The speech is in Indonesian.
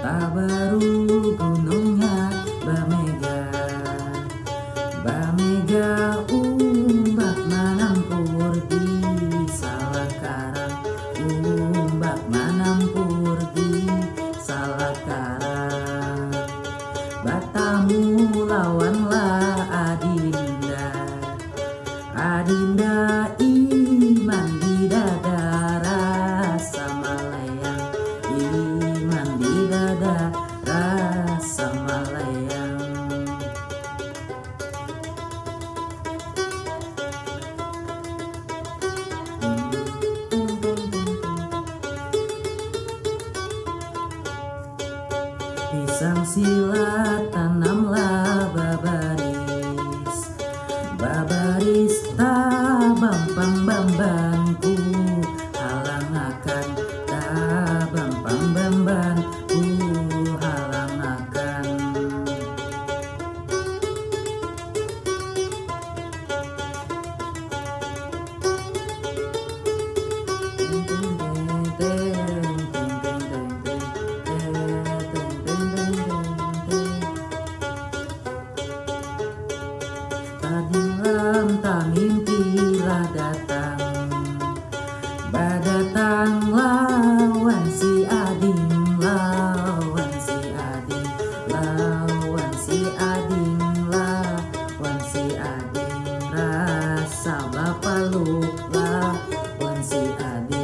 Tak baru gunungnya Bamega. Bamega umbak manam purdi salah karang Umbak manam purdi salah karang Batamu lawan Pasang silat tanamlah babaris. Babaris tabang pang bambanku Halang akan tabang pang bambanku saat malam tak mimpilah datang. Badatang lawan si ading lawan si ading lawan si ading lawan si ading rasa bapak lupa lawan si ading